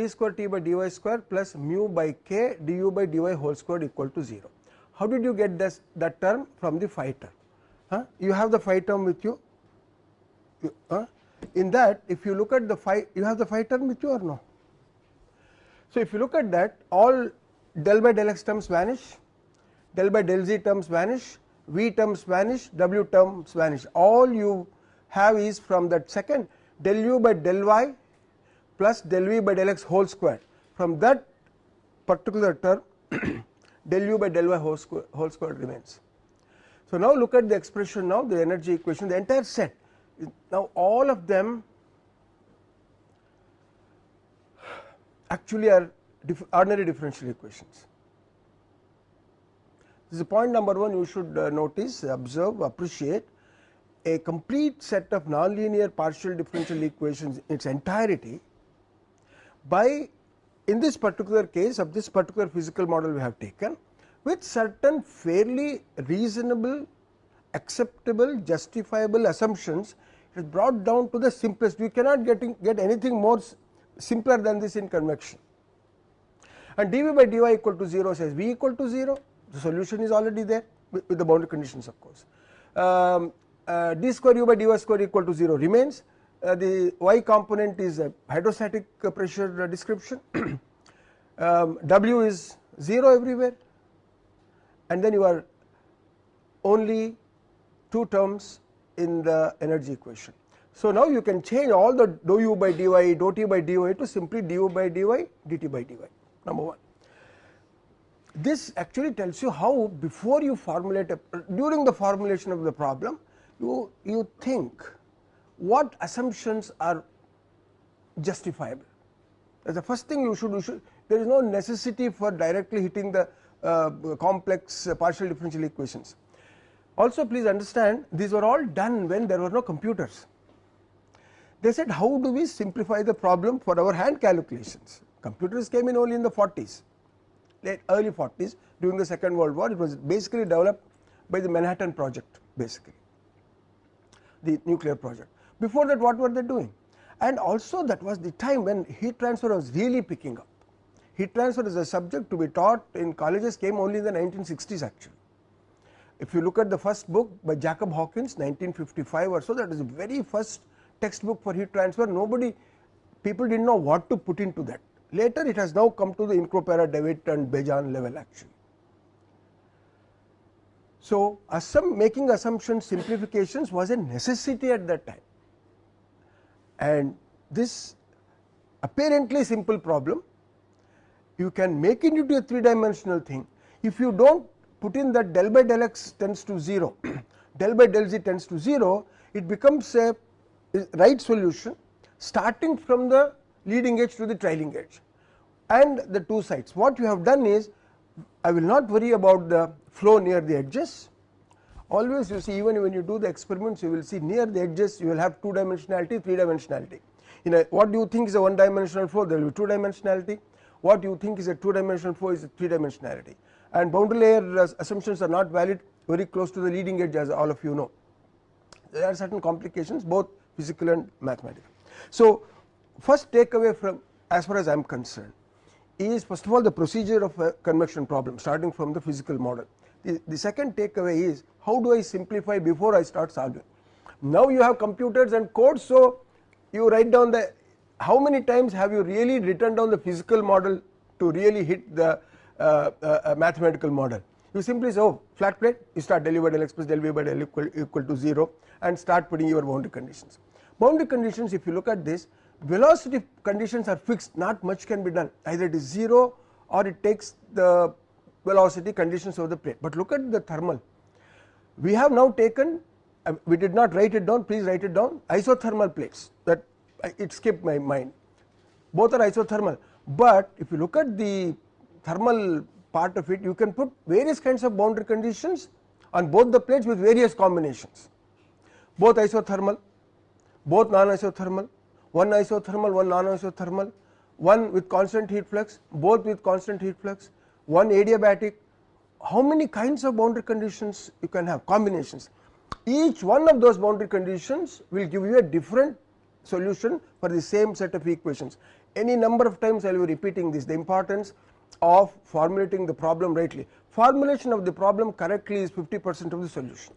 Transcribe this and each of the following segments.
t square t by dy square plus mu by k du by dy whole square equal to 0. How did you get this that term from the phi term? Huh? You have the phi term with you. you huh? In that if you look at the phi you have the phi term with you or no. So, if you look at that all del by del x terms vanish, del by del z terms vanish, v terms vanish, w terms vanish all you have is from that second del u by del y plus del v by del x whole square from that particular term del u by del y whole square, whole square remains. So, now look at the expression now the energy equation the entire set now all of them actually are ordinary differential equations. This is point number 1 you should uh, notice observe appreciate a complete set of nonlinear partial differential equations in its entirety by in this particular case of this particular physical model we have taken with certain fairly reasonable acceptable justifiable assumptions it is brought down to the simplest. We cannot getting get anything more simpler than this in convection. And dv by dy equal to 0 says v equal to 0 the solution is already there with, with the boundary conditions of course. Um, uh, d square u by dy square equal to 0 remains uh, the y component is a hydrostatic pressure description um, w is 0 everywhere and then you are only two terms in the energy equation. So, now you can change all the dou u by dy dou t by dy to simply du by dy dt by dy number 1. This actually tells you how before you formulate a during the formulation of the problem you, you think what assumptions are justifiable. That is the first thing you should, you should there is no necessity for directly hitting the uh, complex uh, partial differential equations. Also please understand these were all done when there were no computers. They said how do we simplify the problem for our hand calculations. Computers came in only in the 40s, late early 40s during the second world war it was basically developed by the Manhattan project basically the nuclear project. Before that what were they doing and also that was the time when heat transfer was really picking up. Heat transfer as a subject to be taught in colleges came only in the 1960s actually. If you look at the first book by Jakob Hawkins 1955 or so that is the very first textbook for heat transfer nobody people did not know what to put into that. Later it has now come to the Incropera, DeWitt and Bejan level actually. So, assum making assumption simplifications was a necessity at that time and this apparently simple problem you can make it into a 3 dimensional thing. If you do not put in that del by del x tends to 0 del by del z tends to 0 it becomes a right solution starting from the leading edge to the trailing edge. And the two sides. What you have done is I will not worry about the flow near the edges always you see even when you do the experiments you will see near the edges you will have two dimensionality three dimensionality in a what do you think is a one dimensional flow? There will be two dimensionality what do you think is a two dimensional flow is a three dimensionality and boundary layer uh, assumptions are not valid. Very close to the leading edge as all of you know. There are certain complications both physical and mathematical. So, first takeaway from as far as I am concerned is first of all the procedure of a convection problem starting from the physical model. The, the second takeaway is how do I simplify before I start solving. Now you have computers and codes so you write down the how many times have you really written down the physical model to really hit the uh, uh, mathematical model. You simply say oh flat plate you start del u by del x plus del v by del equal, equal to 0 and start putting your boundary conditions. Boundary conditions if you look at this velocity conditions are fixed not much can be done either it is 0 or it takes the velocity conditions of the plate, but look at the thermal we have now taken uh, we did not write it down please write it down. Isothermal plates that it skipped my mind. Both are isothermal, but if you look at the thermal part of it you can put various kinds of boundary conditions on both the plates with various combinations. Both isothermal both non isothermal one isothermal one non isothermal one with constant heat flux both with constant heat flux one adiabatic how many kinds of boundary conditions you can have combinations each one of those boundary conditions will give you a different solution for the same set of equations any number of times I will be repeating this the importance of formulating the problem rightly. Formulation of the problem correctly is 50 percent of the solution.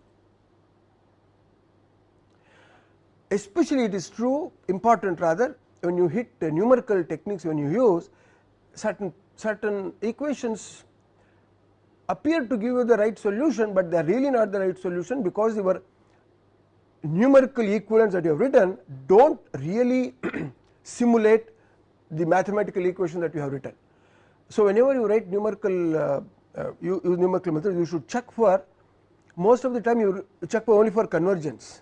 Especially it is true important rather when you hit numerical techniques when you use certain certain equations appear to give you the right solution, but they are really not the right solution because your numerical equivalents that you have written do not really simulate the mathematical equation that you have written. So, whenever you write numerical uh, uh, use numerical methods you should check for most of the time you check for only for convergence.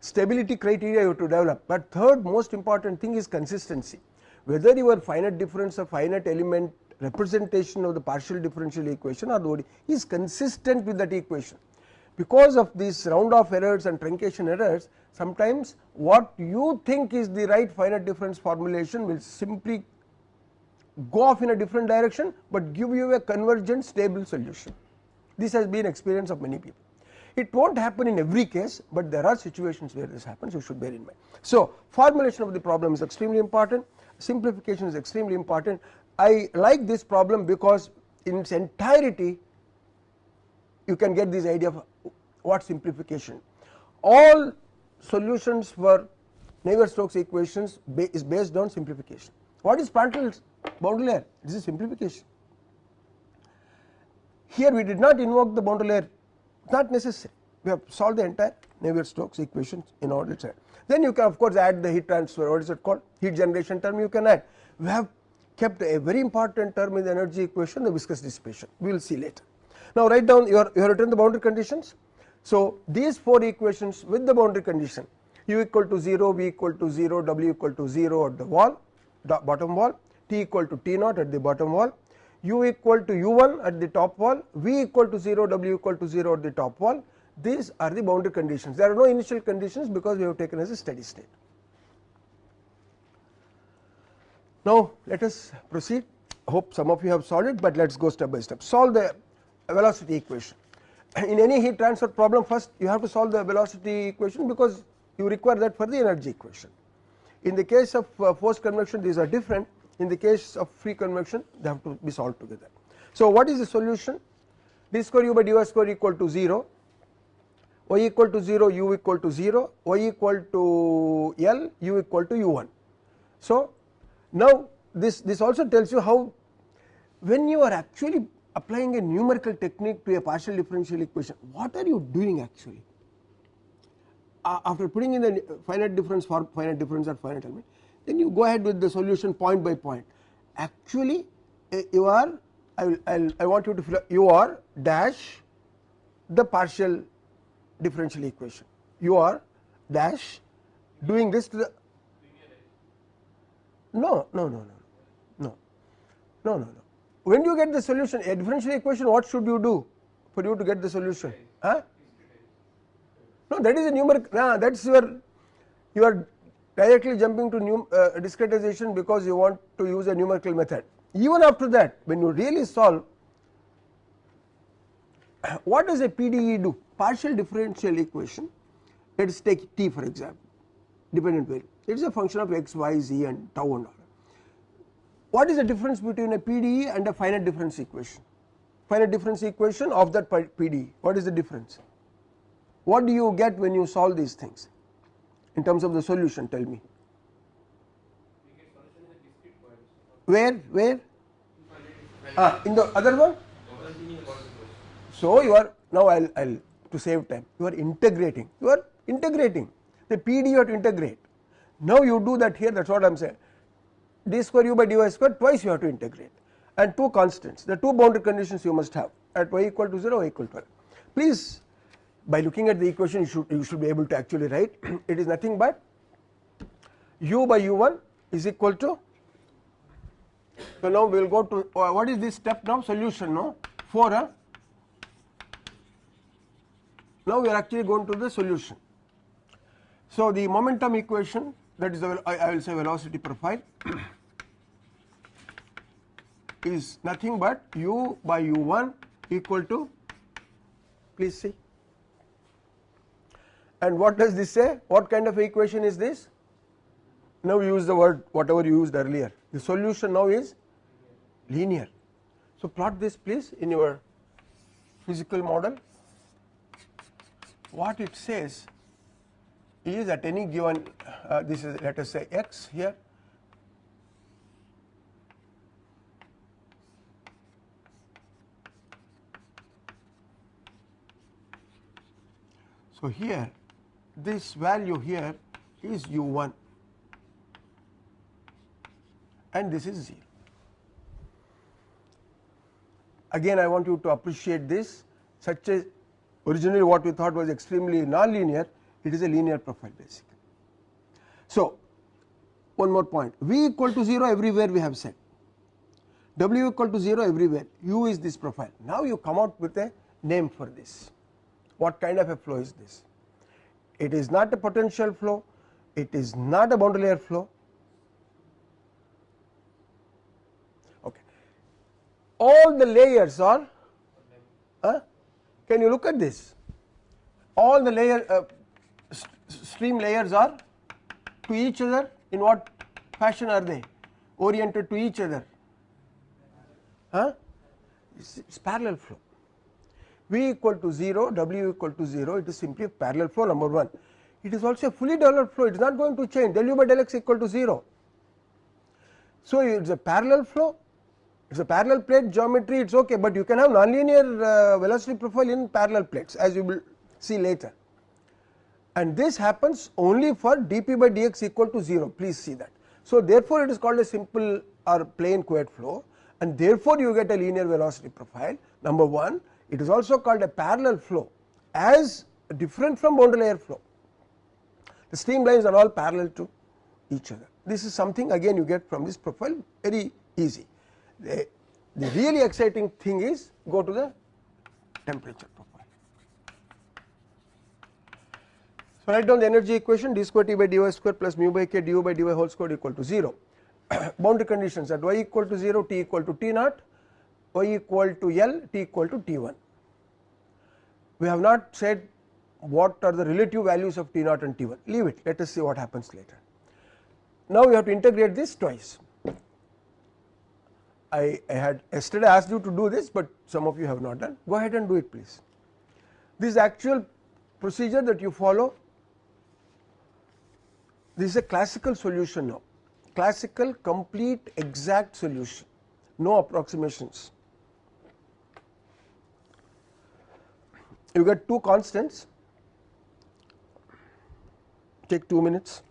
Stability criteria you have to develop, but third most important thing is consistency. Whether your finite difference or finite element representation of the partial differential equation or ODE is consistent with that equation. Because of these round off errors and truncation errors sometimes what you think is the right finite difference formulation will simply go off in a different direction, but give you a convergent stable solution. This has been experience of many people. It will not happen in every case, but there are situations where this happens you should bear in mind. So, formulation of the problem is extremely important, simplification is extremely important. I like this problem because in its entirety you can get this idea of what simplification. All solutions for Navier-Stokes equations is based on simplification. What is Prandtl's boundary layer? This is simplification. Here we did not invoke the boundary layer, not necessary. We have solved the entire Navier-Stokes equations in order to Then you can of course add the heat transfer, what is it called? Heat generation term you can add. We have kept a very important term in the energy equation, the viscous dissipation. We will see later. Now write down your you have written the boundary conditions. So these four equations with the boundary condition u equal to 0, v equal to 0, w equal to 0 at the wall, bottom wall, t equal to t naught at the bottom wall, u equal to u1 at the top wall, v equal to 0, w equal to 0 at the top wall. These are the boundary conditions. There are no initial conditions because we have taken as a steady state. Now let us proceed. Hope some of you have solved it, but let us go step by step. Solve the velocity equation. In any heat transfer problem, first you have to solve the velocity equation because you require that for the energy equation. In the case of uh, forced convection, these are different in the case of free convection they have to be solved together. So what is the solution d square u by dy square equal to 0 y equal to 0 u equal to 0 y equal to L u equal to u1. So now this this also tells you how when you are actually applying a numerical technique to a partial differential equation what are you doing actually uh, after putting in the finite difference for finite difference or finite element then you go ahead with the solution point by point. Actually uh, you are I will I'll, I want you to fill you are dash the partial differential equation you are dash doing this to the no, no, no, no, no, no, no, no. When you get the solution, a differential equation, what should you do for you to get the solution? Huh? No, that is a numerical. Nah, that's your you are directly jumping to num, uh, discretization because you want to use a numerical method. Even after that, when you really solve, what does a PDE do? Partial differential equation. Let us take T for example dependent variable it is a function of x, y, z and tau and all. What is the difference between a PDE and a finite difference equation? Finite difference equation of that PDE what is the difference? What do you get when you solve these things? in terms of the solution tell me where where ah in the other one so you are now I'll, I'll to save time you are integrating you are integrating the PD you have to integrate. Now you do that here that's what I'm saying. D square u by dy square twice you have to integrate. And two constants the two boundary conditions you must have at y equal to 0 y equal to 12 please by looking at the equation you should you should be able to actually write. It is nothing but u by u1 is equal to so now we will go to uh, what is this step now? Solution no? 4 huh? now we are actually going to the solution so the momentum equation that is the I, I will say velocity profile is nothing but u by u1 equal to please see and what does this say? What kind of equation is this? now use the word whatever you used earlier the solution now is linear. So, plot this please in your physical model what it says is at any given uh, this is let us say x here. So, here this value here is u1 and this is 0. Again I want you to appreciate this. Such as originally what we thought was extremely nonlinear it is a linear profile basically. So, one more point. V equal to 0 everywhere we have said. W equal to 0 everywhere. U is this profile. Now you come out with a name for this. What kind of a flow is this? It is not a potential flow. It is not a boundary layer flow. Okay. All the layers are uh, can you look at this? All the layer uh, stream layers are to each other in what fashion are they oriented to each other huh it's, parallel flow V equal to 0, W equal to 0, it is simply a parallel flow number 1. It is also a fully developed flow, it is not going to change del u by del x equal to 0. So, it is a parallel flow, it is a parallel plate geometry, it is okay, but you can have nonlinear uh, velocity profile in parallel plates as you will see later. And this happens only for dp by dx equal to 0, please see that. So, therefore, it is called a simple or plane Couette flow and therefore, you get a linear velocity profile number 1 it is also called a parallel flow as different from boundary layer flow. The streamlines are all parallel to each other. This is something again you get from this profile very easy. The, the really exciting thing is go to the temperature profile. So, write down the energy equation d square t by dy square plus mu by k du by dy whole square equal to 0. Boundary conditions at y equal to 0 t equal to t naught y equal to L t equal to T1. We have not said what are the relative values of T naught and T1 leave it let us see what happens later. Now we have to integrate this twice. I, I had yesterday asked you to do this but some of you have not done go ahead and do it please. This actual procedure that you follow this is a classical solution now. Classical complete exact solution. No approximations. you get two constants. Take 2 minutes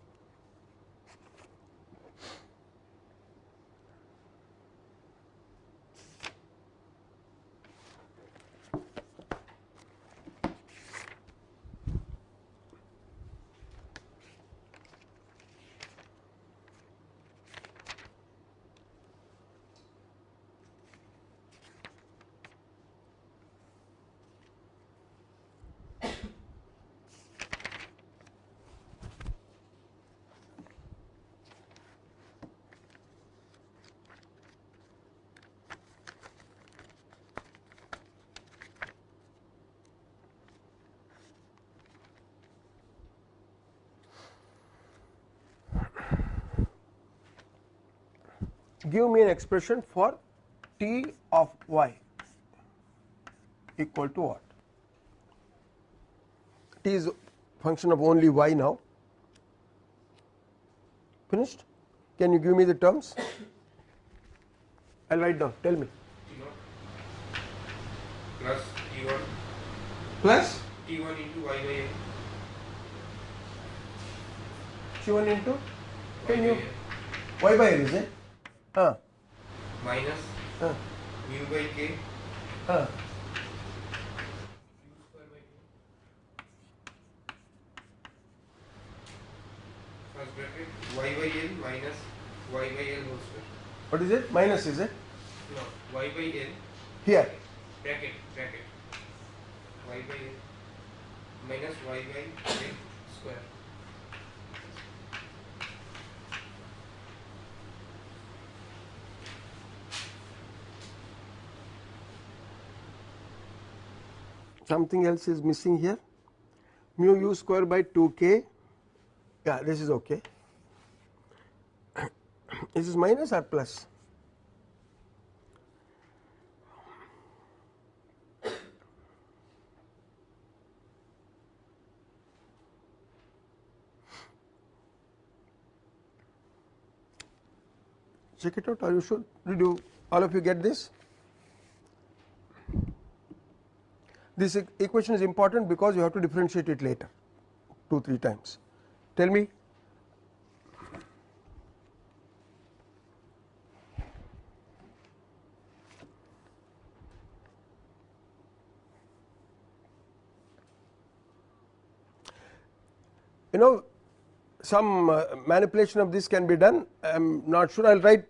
give me an expression for t of y equal to what? t is function of only y now. Finished? Can you give me the terms? I will write down. Tell me. Plus t1 plus? T1 into y by n. T1 into? Can you? Y by n is it uh, uh, uh. y by minus y by l whole square what is it minus is it no y by n here bracket bracket y by n minus y by n square something else is missing here. Mu u square by 2 k. Yeah this is okay. This Is minus or plus? check it out. Or you should you all of you get this this equation is important because you have to differentiate it later 2 3 times. Tell me. You know some uh, manipulation of this can be done. I am not sure. I will write.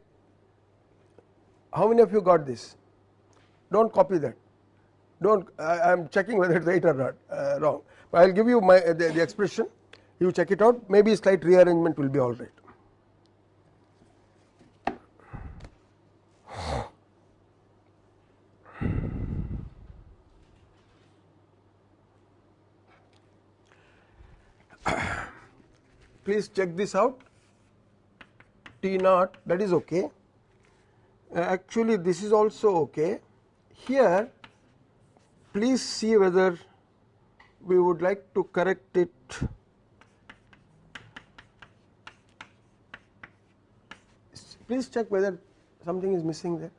How many of you got this? Do not copy that do not I am checking whether it is right or not uh, wrong. I will give you my uh, the, the expression. You check it out. Maybe slight rearrangement will be all right. please check this out. T naught that is okay. Uh, actually this is also okay. Here please see whether we would like to correct it. Please check whether something is missing there.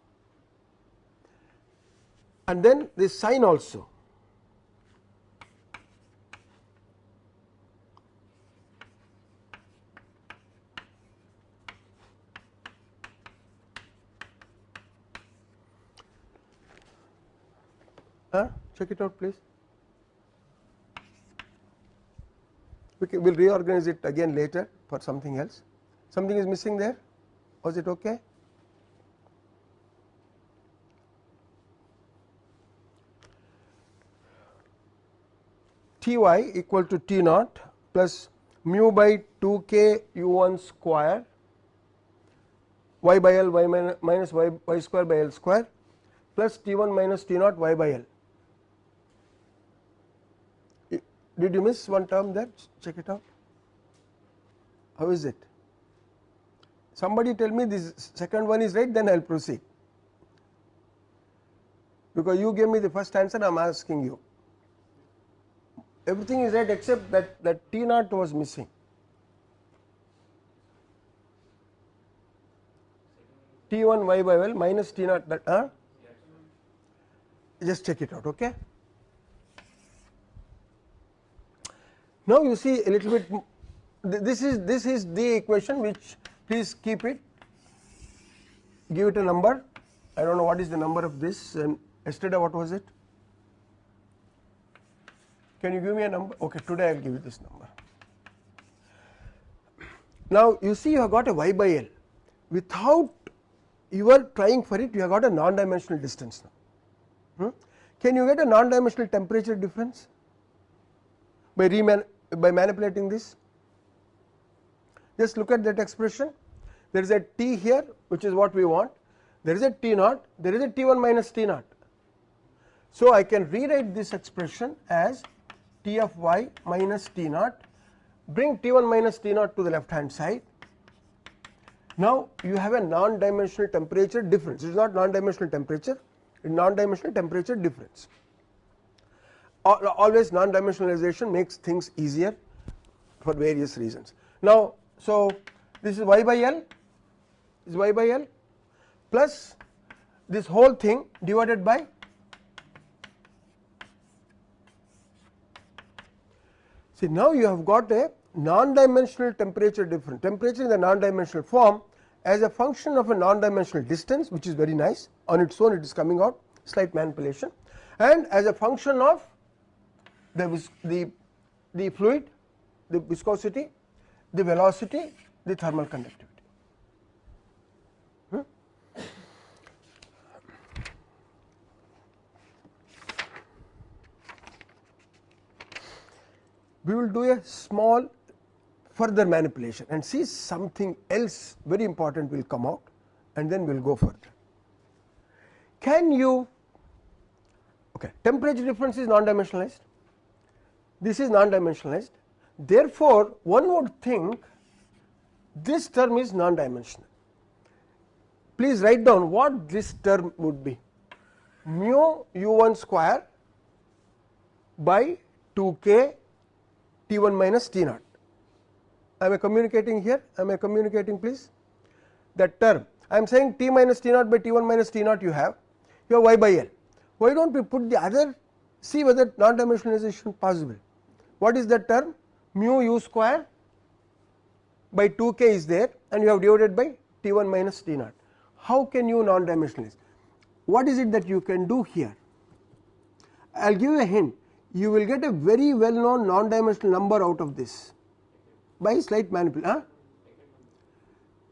And then this sign also. Huh? Check it out, please. We will reorganize it again later for something else. Something is missing there. Was it okay? T y equal to T naught plus mu by 2 k u 1 square y by L y minus y, y square by L square plus T 1 minus T naught y by L. Did you miss one term there? Check it out. How is it? Somebody tell me this second one is right, then I will proceed. Because you gave me the first answer, I am asking you. Everything is right except that, that T naught was missing. T1 y by L minus T naught that, huh? Just check it out, okay? Now you see a little bit this is this is the equation which please keep it. Give it a number. I do not know what is the number of this and yesterday what was it? Can you give me a number? Okay today I will give you this number. Now you see you have got a y by L. Without you are trying for it you have got a non dimensional distance now. Hmm? can you get a non dimensional temperature difference? By reman by manipulating this. Just look at that expression. There is a t here which is what we want. There is a t naught. There is a t1 minus t naught. So i can rewrite this expression as t of y minus t naught. Bring t1 minus t naught to the left hand side. Now you have a non dimensional temperature difference. It is not non dimensional temperature. It is non dimensional temperature difference always non dimensionalization makes things easier for various reasons. Now, so this is y by L is y by L plus this whole thing divided by see now you have got a non dimensional temperature difference. Temperature in the non dimensional form as a function of a non dimensional distance which is very nice. On its own it is coming out slight manipulation. And as a function of the, the, the fluid, the viscosity, the velocity, the thermal conductivity. Hmm? We will do a small further manipulation and see something else very important will come out and then we will go further. Can you okay temperature difference is non dimensionalized this is non dimensionalized therefore, one would think this term is non dimensional please write down what this term would be mu u1 square by 2k t1 minus t naught. I am I communicating here? I am I communicating please? That term I am saying t minus t naught by t1 minus t naught you have, you have y by l. Why do not we put the other, see whether non dimensionalization possible. What is that term? Mu u square by 2k is there and you have divided by t1 minus t naught. How can you non dimensionalize? What is it that you can do here? I will give you a hint, you will get a very well known non dimensional number out of this by slight manipulation.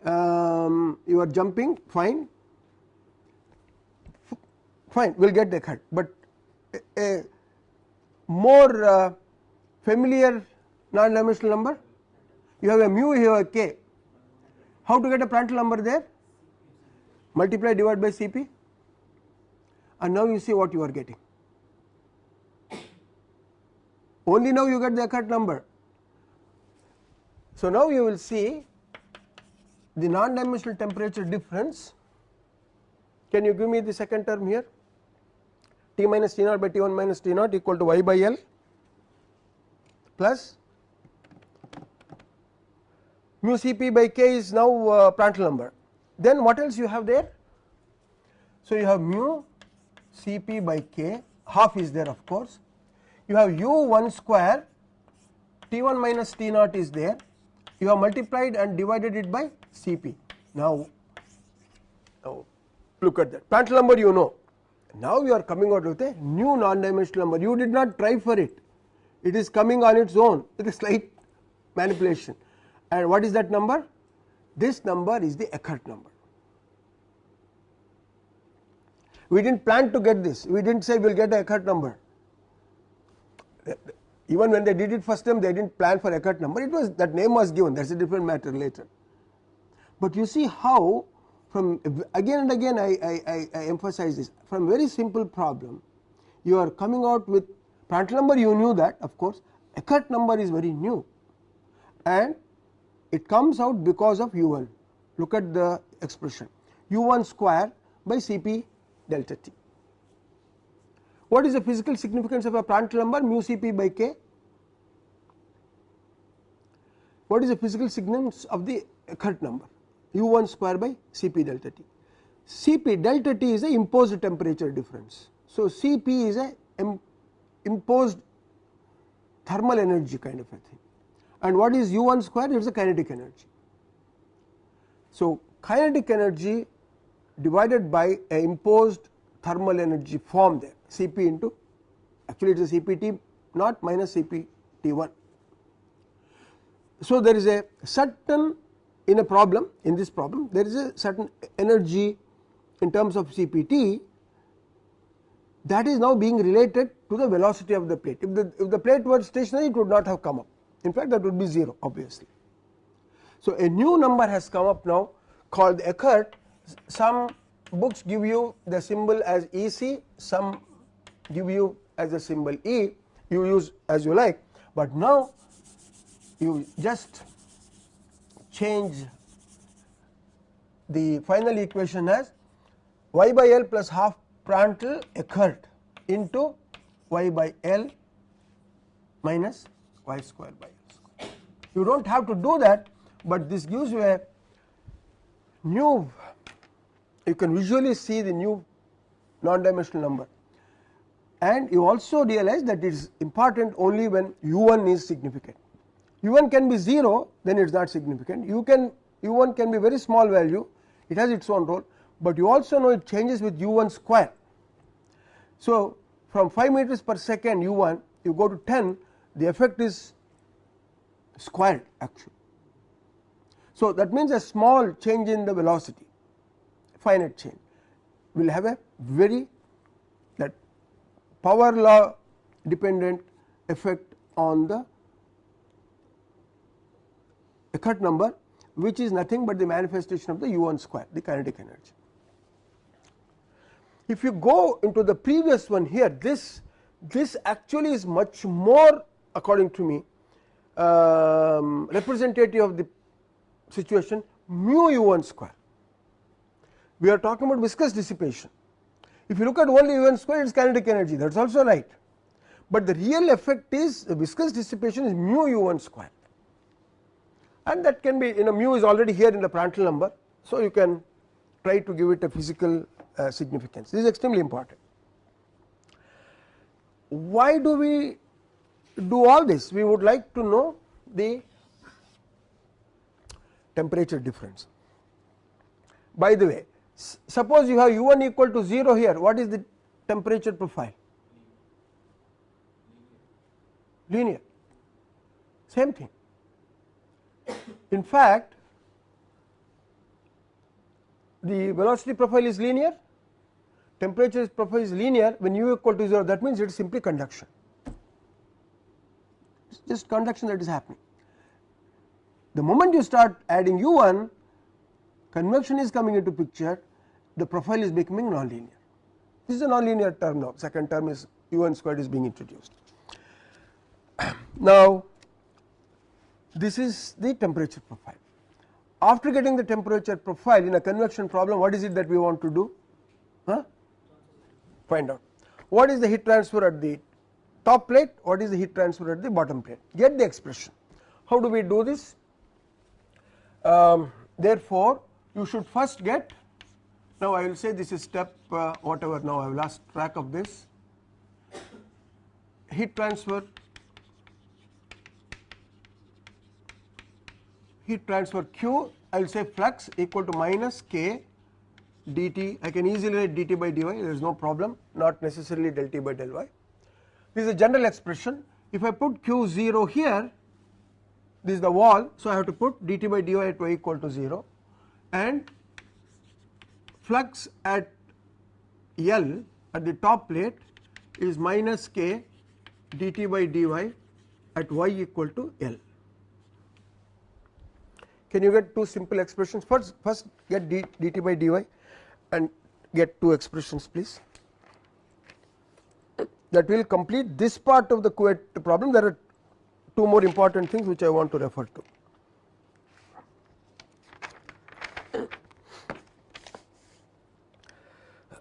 Huh? Um, you are jumping fine fine we will get the cut, but a, a more uh, familiar non dimensional number? You have a mu you have a k. How to get a Prandtl number there? Multiply divide by Cp and now you see what you are getting. Only now you get the Eckert number. So, now you will see the non dimensional temperature difference. Can you give me the second term here? T minus T naught by T 1 minus T naught equal to y by L plus mu Cp by k is now uh, Prandtl number. Then what else you have there? So, you have mu Cp by k half is there of course, you have u 1 square T 1 minus T naught is there, you have multiplied and divided it by Cp. Now, now look at that Prandtl number you know now you are coming out with a new non-dimensional number. You did not try for it. It is coming on its own with a slight manipulation. And what is that number? This number is the Eckert number. We did not plan to get this. We did not say we will get a Eckert number. Even when they did it first time, they did not plan for Eckert number. It was that name was given. That is a different matter later. But you see how from again and again I, I, I, emphasize this from very simple problem you are coming out with Prandtl number you knew that of course Eckert number is very new and it comes out because of u1 look at the expression u1 square by Cp delta t. What is the physical significance of a Prandtl number mu Cp by k? What is the physical significance of the Eckert number? u 1 square by Cp delta T. Cp delta T is a imposed temperature difference. So, Cp is a imposed thermal energy kind of a thing and what is u 1 square it is a kinetic energy. So, kinetic energy divided by a imposed thermal energy form there Cp into actually it is a Cpt not minus Cp T1. So, there is a certain in a problem in this problem there is a certain energy in terms of CPT that is now being related to the velocity of the plate. If the, if the plate were stationary it would not have come up in fact that would be 0 obviously. So, a new number has come up now called Eckert some books give you the symbol as EC some give you as a symbol E you use as you like, but now you just change the final equation as y by L plus half Prandtl Eckert into y by L minus y square by L square. You do not have to do that, but this gives you a new you can visually see the new non dimensional number. And you also realize that it is important only when u1 is significant. u1 can be 0 then it is not significant. u can u1 can be very small value. It has its own role, but you also know it changes with u1 square. So, from 5 meters per second u1 you go to 10 the effect is squared actually. So, that means a small change in the velocity finite change will have a very that power law dependent effect on the Eckert number which is nothing but the manifestation of the u1 square the kinetic energy. If you go into the previous one here this this actually is much more according to me um, representative of the situation mu u1 square. we are talking about viscous dissipation. If you look at only u 1 square it is kinetic energy that is also right, but the real effect is the viscous dissipation is mu u 1 square and that can be you know mu is already here in the Prandtl number. So, you can try to give it a physical uh, significance. This is extremely important. Why do we do all this? We would like to know the temperature difference. By the way suppose you have u 1 equal to 0 here. What is the temperature profile? Linear. Same thing. In fact, the velocity profile is linear, temperature profile is linear when u equal to 0 that means it is simply conduction, it is just conduction that is happening. The moment you start adding u1 convection is coming into picture the profile is becoming nonlinear. This is a nonlinear term now second term is u1 squared is being introduced. Now, this is the temperature profile. After getting the temperature profile in a convection problem what is it that we want to do? Huh? Find out. What is the heat transfer at the top plate, what is the heat transfer at the bottom plate, get the expression. How do we do this? Um, therefore, you should first get now I will say this is step uh, whatever now I have lost track of this. Heat transfer. Heat transfer q I will say flux equal to minus k dt I can easily write dt by dy there is no problem not necessarily del t by del y. This is a general expression if I put q 0 here this is the wall so I have to put dt by dy at y equal to 0 and flux at L at the top plate is minus k dt by dy at y equal to L. Can you get two simple expressions first first get d, dt by dy and get two expressions please. That will complete this part of the problem. There are two more important things which I want to refer to.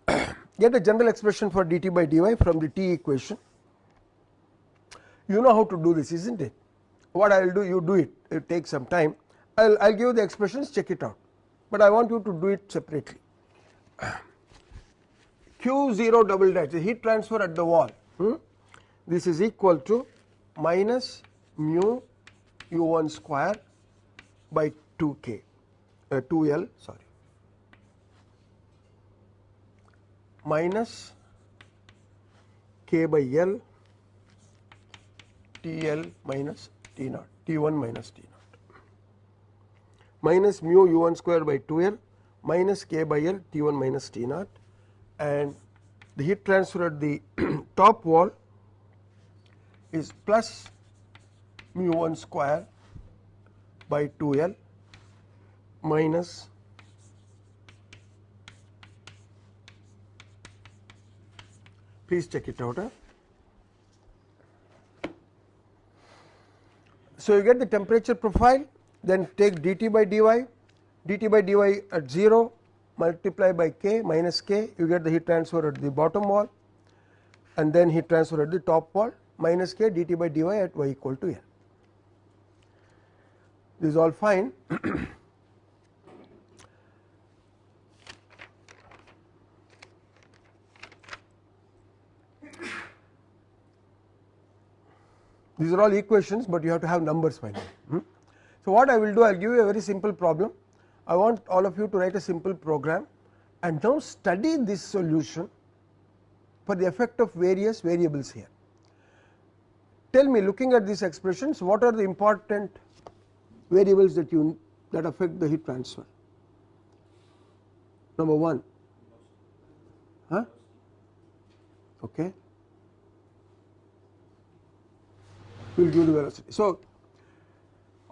get a general expression for dt by dy from the t equation. You know how to do this is not it? What I will do you do it. It takes some time. I will give you the expressions check it out, but I want you to do it separately. Q 0 double dash the heat transfer at the wall. Hmm? this is equal to minus mu u 1 square by 2 k. Uh, 2 L sorry. Minus k by L T L minus T naught T 1 minus T naught. Minus mu u 1 square by 2 L minus k by L T 1 minus T naught and the heat transfer at the top wall is plus mu 1 square by 2 L minus please check it out. Huh? So, you get the temperature profile then take dt by dy, dt by dy at 0 multiply by k minus k you get the heat transfer at the bottom wall and then heat transfer at the top wall minus k dt by dy at y equal to L. This is all fine. These are all equations, but you have to have numbers finally. Hmm? So, what I will do I will give you a very simple problem I want all of you to write a simple program and now study this solution for the effect of various variables here. Tell me looking at these expressions what are the important variables that you that affect the heat transfer. Number 1 huh okay we will give the velocity. So,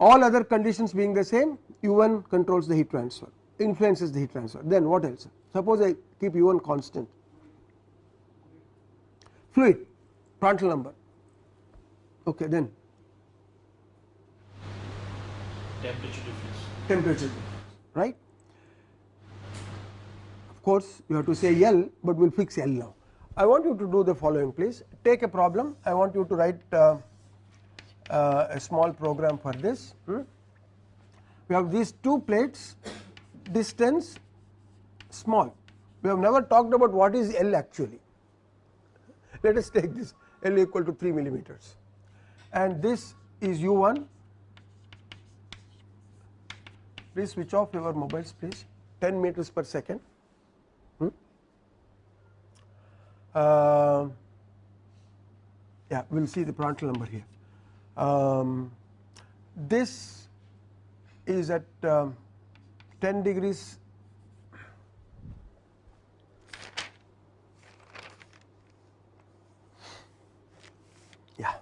all other conditions being the same u1 controls the heat transfer influences the heat transfer. Then what else? Suppose I keep u1 constant. Fluid Prandtl number. Okay then. Temperature difference. Temperature difference right? Of course, you have to say L, but we will fix L now. I want you to do the following please. Take a problem. I want you to write uh, uh, a small program for this. Hmm? We have these two plates distance small we have never talked about what is L actually. Let us take this L equal to 3 millimeters and this is U1 please switch off your mobiles please 10 meters per second. Hmm? Uh, yeah, we will see the Prandtl number here. Um, this is at um, 10 degrees. Yeah.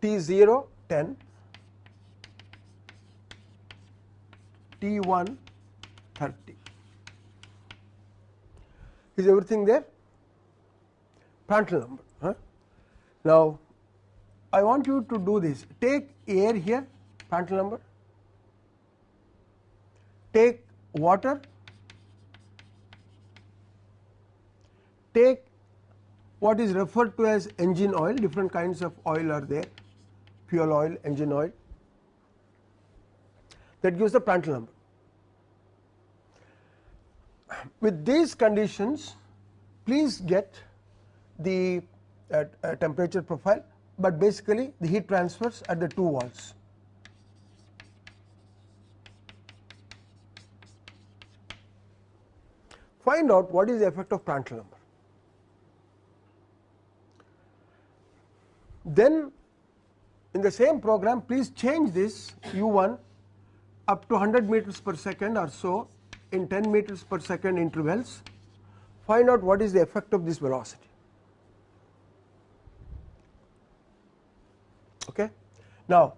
T0 10 T1 30 is everything there? Prandtl number huh? now I want you to do this. Take air here Prandtl number. Take water. Take what is referred to as engine oil. Different kinds of oil are there. Fuel oil engine oil. That gives the Prandtl number. With these conditions please get the uh, uh, temperature profile, but basically the heat transfers at the two walls. Find out what is the effect of Prandtl number. Then in the same program please change this u1 up to 100 meters per second or so in 10 meters per second intervals find out what is the effect of this velocity. Okay. Now,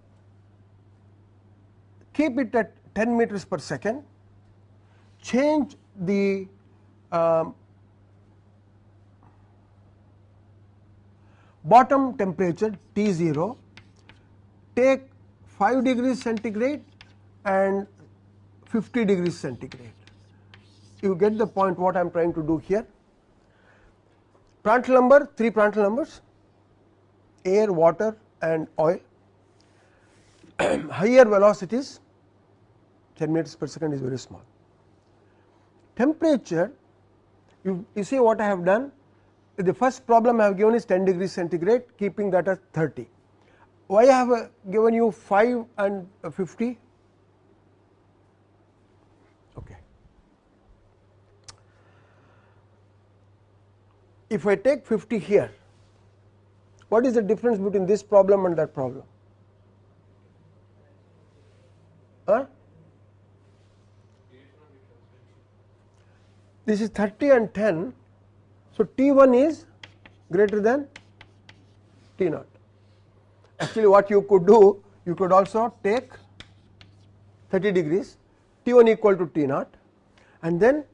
keep it at 10 meters per second, change the um, bottom temperature T 0, take 5 degrees centigrade and 50 degrees centigrade. You get the point what I am trying to do here. Prandtl number, 3 Prandtl numbers, air, water and oil. Higher velocities, 10 meters per second is very small. Temperature, you, you see what I have done, the first problem I have given is 10 degrees centigrade keeping that as 30. Why I have uh, given you 5 and uh, 50? Okay. If I take 50 here, what is the difference between this problem and that problem? Huh? This is 30 and 10 so, T 1 is greater than T naught. Actually, what you could do, you could also take 30 degrees, T 1 equal to T naught and then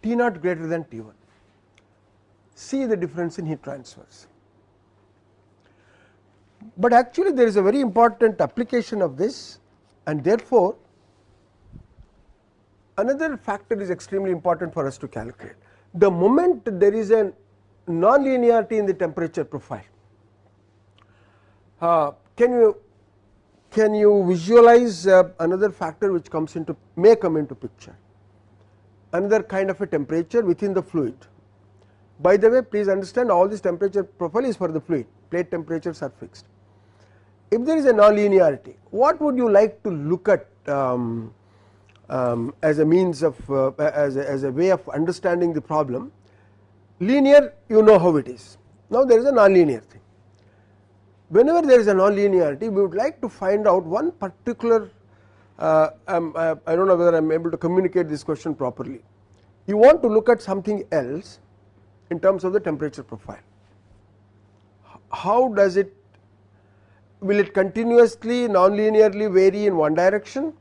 T naught greater than T 1. See the difference in heat transfers. But actually, there is a very important application of this and therefore, another factor is extremely important for us to calculate the moment there is a non-linearity in the temperature profile. Uh, can you can you visualize uh, another factor which comes into may come into picture another kind of a temperature within the fluid. By the way please understand all this temperature profile is for the fluid plate temperatures are fixed. If there is a non-linearity what would you like to look at um, um, as a means of uh, as, a, as a way of understanding the problem? Linear you know how it is. Now there is a non-linear thing. Whenever there is a non-linearity we would like to find out one particular uh, um, uh, I do not know whether I am able to communicate this question properly. You want to look at something else in terms of the temperature profile. How does it will it continuously non-linearly vary in one direction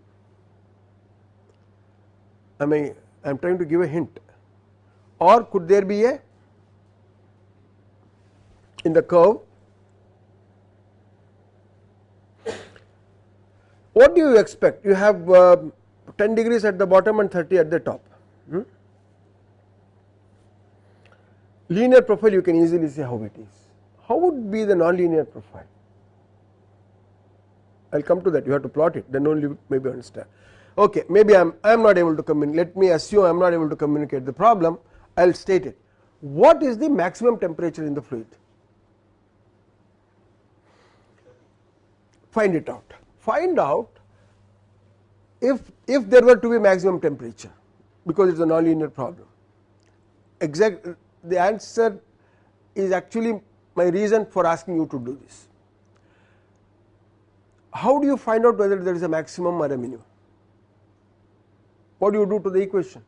I mean I am trying to give a hint or could there be a in the curve what do you expect you have uh, 10 degrees at the bottom and 30 at the top hmm? linear profile you can easily see how it is. How would be the nonlinear profile? I will come to that you have to plot it then only maybe understand. Okay, maybe I am I am not able to communicate let me assume I am not able to communicate the problem I will state it. What is the maximum temperature in the fluid? Find it out. Find out if if there were to be maximum temperature because it is a nonlinear problem. Exact the answer is actually my reason for asking you to do this. How do you find out whether there is a maximum or a minimum? What do you do to the equation?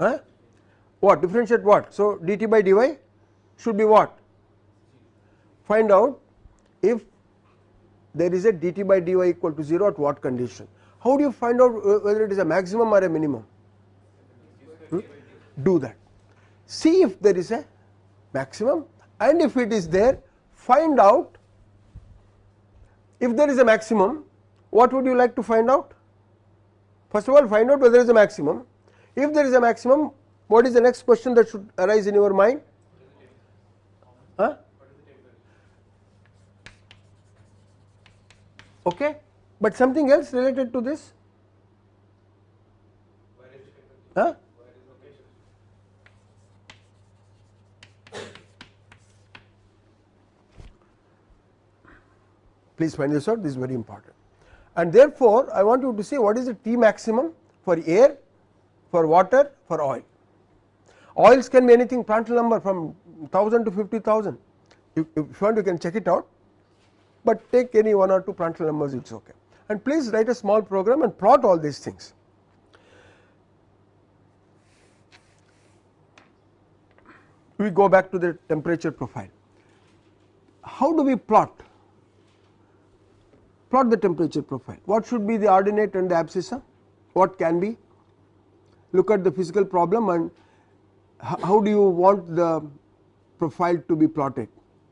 Huh? What differentiate what? So dt by dy should be what? Find out if there is a dt by dy equal to 0 at what condition. How do you find out whether it is a maximum or a minimum? Hmm? Do that. See if there is a maximum and if it is there find out if there is a maximum what would you like to find out? First of all find out whether there is a maximum. If there is a maximum what is the next question that should arise in your mind? Huh? Okay, but something else related to this? Huh? Please find this out, this is very important. And therefore, I want you to say what is the T maximum for air, for water, for oil. Oils can be anything Prandtl number from 1000 to 50,000. If you want, you can check it out, but take any one or two Prandtl numbers, it is okay. And please write a small program and plot all these things. We go back to the temperature profile. How do we plot? Plot the temperature profile. What should be the ordinate and the abscissa? What can be? Look at the physical problem and how do you want the profile to be plotted?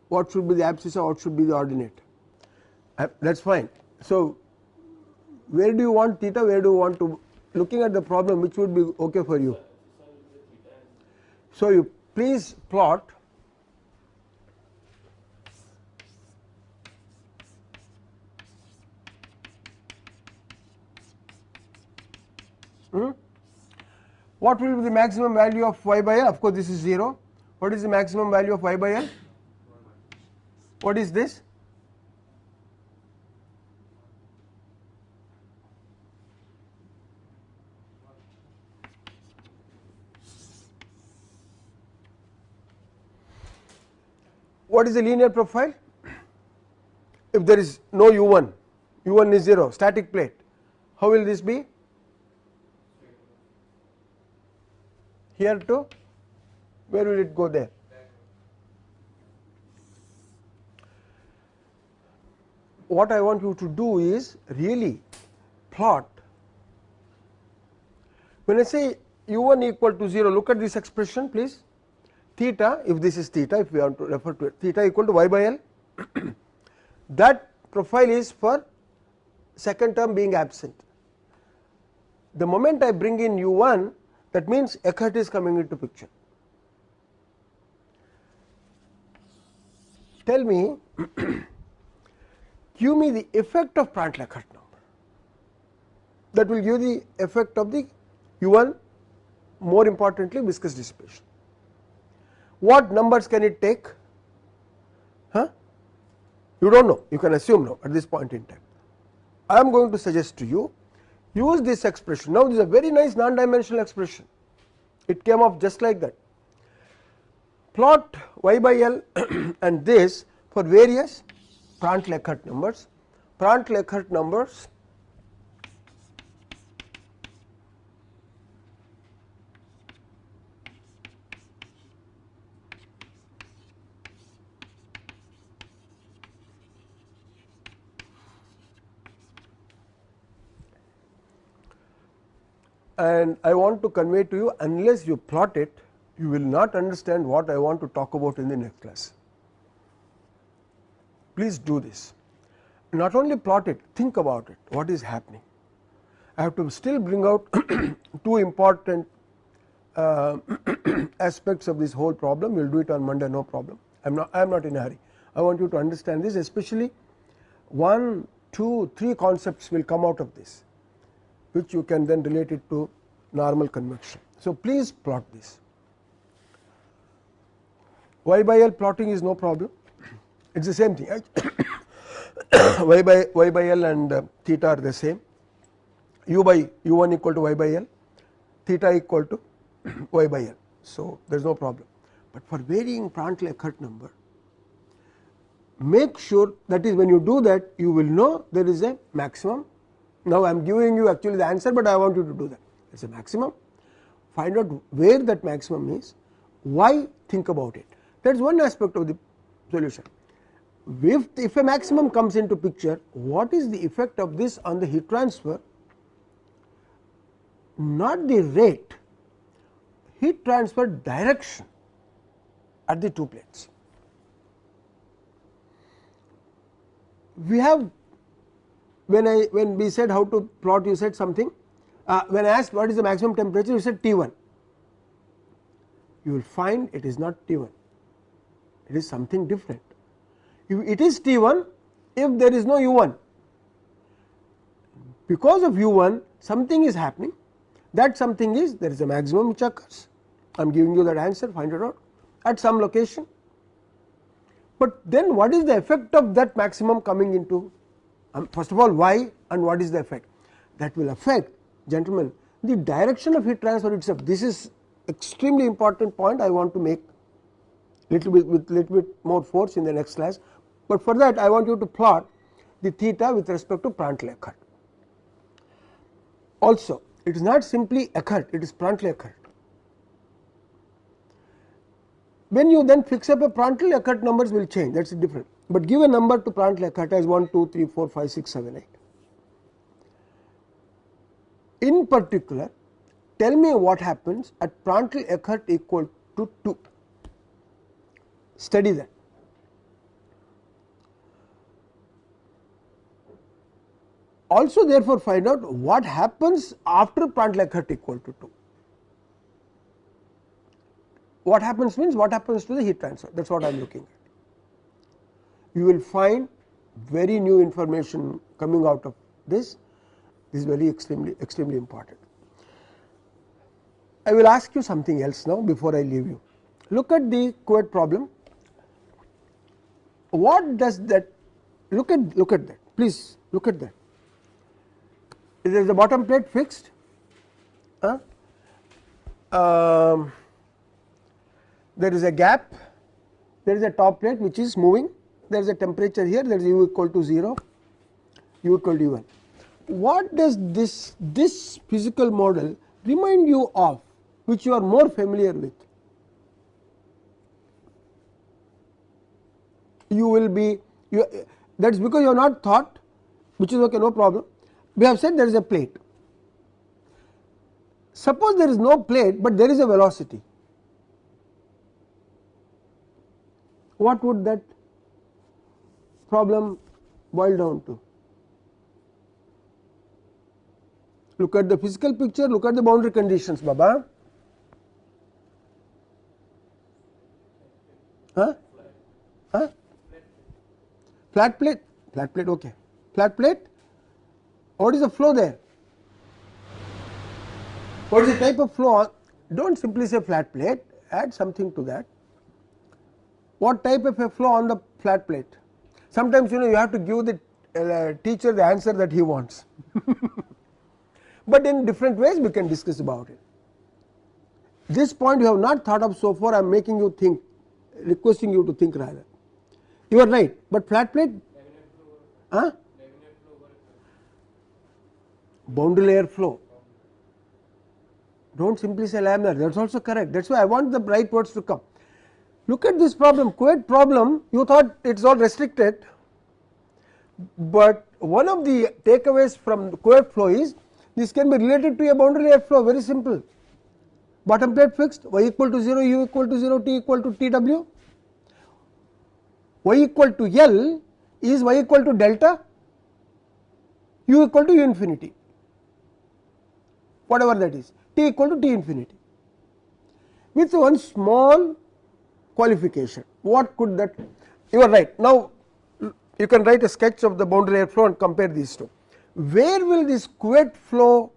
What should be the abscissa, what should be the ordinate? Uh, that is fine. So, where do you want theta, where do you want to looking at the problem which would be okay for you? So, you please plot hmm? What will be the maximum value of y by l? Of course, this is 0. What is the maximum value of y by l? What is this? What is the linear profile? If there is no u1, u1 is 0, static plate, how will this be? Here to where will it go there? What I want you to do is really plot when I say u1 equal to 0 look at this expression please theta if this is theta if we want to refer to it theta equal to y by l that profile is for second term being absent. The moment I bring in u1 that means Eckert is coming into picture. Tell me, give me the effect of Prandtl-Eckert number that will give the effect of the U1 more importantly viscous dissipation. What numbers can it take? Huh? You do not know, you can assume now at this point in time. I am going to suggest to you use this expression. Now, this is a very nice non-dimensional expression, it came up just like that. Plot y by L and this for various Prandtl-Eckert numbers, Prandtl-Eckert numbers and I want to convey to you unless you plot it you will not understand what I want to talk about in the next class. Please do this not only plot it think about it what is happening. I have to still bring out two important uh, aspects of this whole problem. We will do it on Monday, no problem. I am not, I am not in a hurry. I want you to understand this, especially one, two, three concepts will come out of this, which you can then relate it to normal convection. So, please plot this. Y by L plotting is no problem, it is the same thing. y by y by L and uh, theta are the same. U by U 1 equal to y by L, theta equal to y by L. So, there is no problem, but for varying Prandtl-Eckert number make sure that is when you do that you will know there is a maximum. Now, I am giving you actually the answer, but I want you to do that. It is a maximum. Find out where that maximum is. Why? Think about it. That is one aspect of the solution. If, if a maximum comes into picture what is the effect of this on the heat transfer? Not the rate heat transfer direction at the two plates. We have when I when we said how to plot you said something. Uh, when I asked what is the maximum temperature you said T 1 you will find it is not T 1 it is something different. If it is T 1 if there is no U 1 because of U 1 something is happening. That something is there is a maximum which occurs. I am giving you that answer find it out at some location. But then what is the effect of that maximum coming into um, first of all why and what is the effect that will affect gentlemen the direction of heat transfer itself this is extremely important point I want to make little bit with little bit more force in the next class, but for that I want you to plot the theta with respect to Prandtl-Eckert. Also it is not simply Eckert, it is Prandtl-Eckert. When you then fix up a Prandtl-Eckert numbers will change that is different, but give a number to Prandtl-Eckert as 1, 2, 3, 4, 5, 6, 7, 8. In particular tell me what happens at Prandtl-Eckert equal to 2 study that. Also therefore find out what happens after Prandtl-Eckert equal to 2. What happens means what happens to the heat transfer. That is what I am looking at. You will find very new information coming out of this, this is very extremely extremely important. I will ask you something else now before I leave you. Look at the Couette problem. What does that look at look at that. Please look at that. Is the bottom plate fixed? Uh, um, there is a gap there is a top plate which is moving there is a temperature here there is u equal to 0 u equal to 1 what does this this physical model remind you of which you are more familiar with you will be you, that is because you have not thought which is okay no problem. We have said there is a plate. Suppose there is no plate, but there is a velocity. What would that problem boil down to? Look at the physical picture, look at the boundary conditions, Baba. Huh? Huh? flat plate flat plate okay flat plate what is the flow there what is the type of flow do not simply say flat plate add something to that what type of a flow on the flat plate? Sometimes you know you have to give the uh, teacher the answer that he wants. But in different ways we can discuss about it. This point you have not thought of so far I am making you think requesting you to think rather. You are right, but flat plate huh? boundary layer flow. Do not simply say laminar that is also correct. That is why I want the right words to come. Look at this problem Couette problem you thought it is all restricted, but one of the takeaways from Couette flow is this can be related to a boundary layer flow very simple. Bottom plate fixed y equal to 0 u equal to 0 t equal to t w. Y equal to L is y equal to delta u equal to u infinity. Whatever that is t equal to t infinity. With one small qualification. What could that? You are right. Now you can write a sketch of the boundary layer flow and compare these two. Where will this Couette flow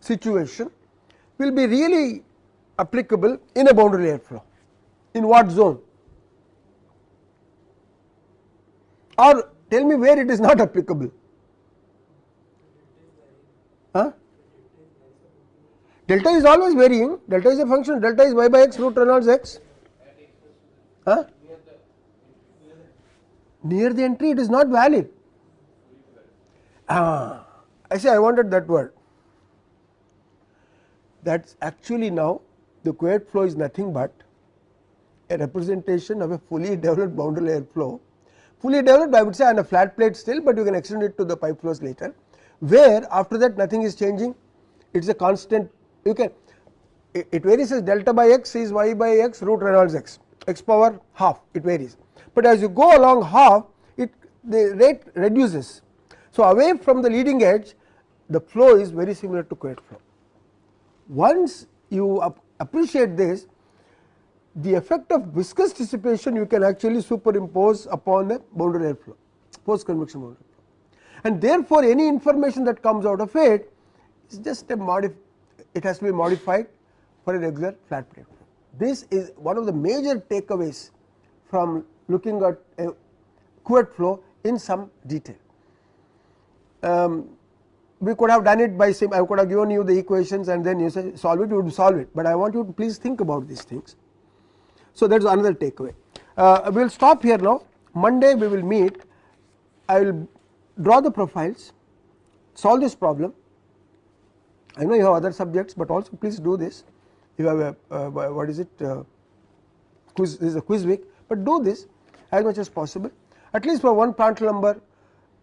situation will be really applicable in a boundary layer flow? In what zone? Or tell me where it is not applicable? Huh? Delta is always varying, delta is a function, delta is y by x root Reynolds x. Huh? Near the entry it is not valid. Ah, I say I wanted that word. That is actually now the Couette flow is nothing but a representation of a fully developed boundary layer flow. Fully developed I would say on a flat plate still, but you can extend it to the pipe flows later, where after that nothing is changing, it is a constant you can it varies as delta by x is y by x root Reynolds x x power half it varies, but as you go along half it the rate reduces. So, away from the leading edge the flow is very similar to Couette flow. Once you appreciate this the effect of viscous dissipation you can actually superimpose upon the boundary layer flow post convection boundary flow and therefore, any information that comes out of it is just a modif it has to be modified for a regular flat plate. This is one of the major takeaways from looking at a Couette flow in some detail. Um, we could have done it by sim I could have given you the equations and then you say solve it you would solve it, but I want you to please think about these things. So, that is another takeaway. Uh, we will stop here now Monday we will meet I will draw the profiles solve this problem I know you have other subjects, but also please do this you have a uh, what is it uh, quiz this is a quiz week, but do this as much as possible at least for one Prandtl number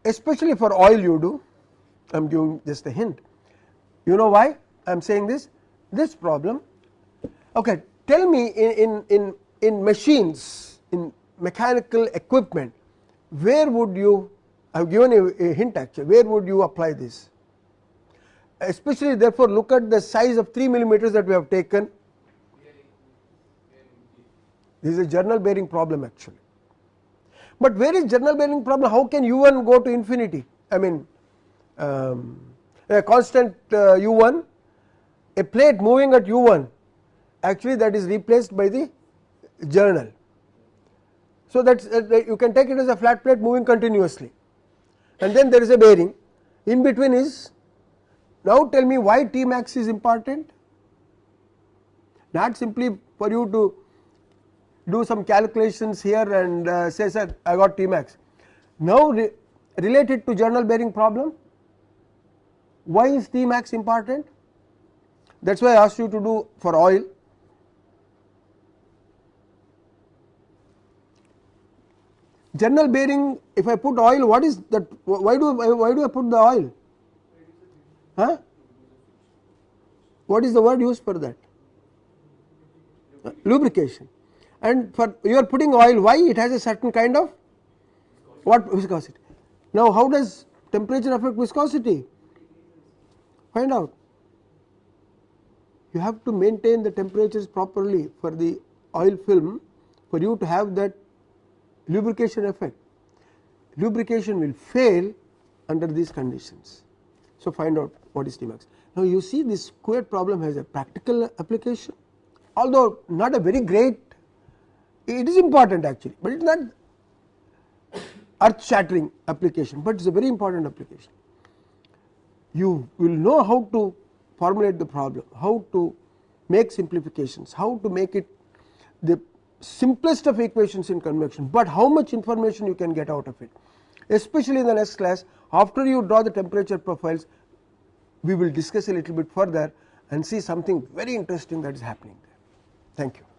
especially for oil you do I am giving just a hint. You know why I am saying this? This problem okay tell me in, in, in, in machines in mechanical equipment where would you I have given a, a hint actually where would you apply this especially therefore look at the size of 3 millimeters that we have taken. This is a journal bearing problem actually. But where is journal bearing problem? How can u1 go to infinity? I mean um, a constant uh, u1 a plate moving at u1 actually that is replaced by the journal. So that uh, you can take it as a flat plate moving continuously. And then there is a bearing. In between is now tell me why T max is important? Not simply for you to do some calculations here and uh, say sir I got T max. Now re related to journal bearing problem why is T max important? That is why I asked you to do for oil. Journal bearing if I put oil what is that why do why do I put the oil Huh? What is the word used for that? Uh, lubrication. And for you are putting oil, why it has a certain kind of what viscosity? Now, how does temperature affect viscosity? Find out. You have to maintain the temperatures properly for the oil film for you to have that lubrication effect. Lubrication will fail under these conditions. So, find out what is Tmax. Now, you see this Couette problem has a practical application although not a very great it is important actually, but it is not earth shattering application, but it is a very important application. You will know how to formulate the problem, how to make simplifications, how to make it the simplest of equations in convection, but how much information you can get out of it especially in the next class after you draw the temperature profiles we will discuss a little bit further and see something very interesting that is happening there. Thank you.